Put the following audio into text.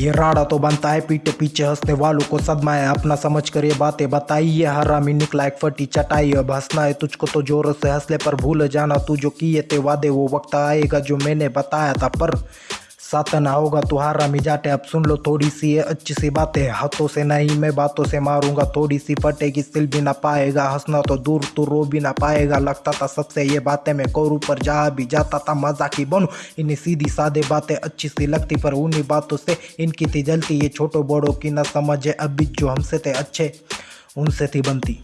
ये राड़ा तो बनता है पीठ पीछे हंसने वालों को सदमा है अपना समझ कर ये बातें बताई ये हरामी निकला एक फटी चटाई, अब हंसना है तुझको तो ज़ोर से हंसले पर भूल जाना। तू जो किए थे वादे वो वक्त आएगा जो मैंने बताया था, पर सातना होगा तुम्हारा मिजाटे अब सुन लो, थोड़ी सी अच्छी सी बातें। हाथों से नहीं, मैं बातों से मारूँगा। थोड़ी सी फटेगी सिल भी ना पाएगा। हंसना तो दूर, तू रो भी ना पाएगा। लगता था सबसे ये बातें मैं करूँ, पर जहाँ भी जाता था मज़ाक ही बनूँ। इन्हें सीधी सादे बातें अच्छी सी लगती, पर उन्हीं बातों से इनकी थी जलती ये छोटो बड़ों की ना समझे, अभी जो हमसे थे अच्छे, उनसे थी बनती।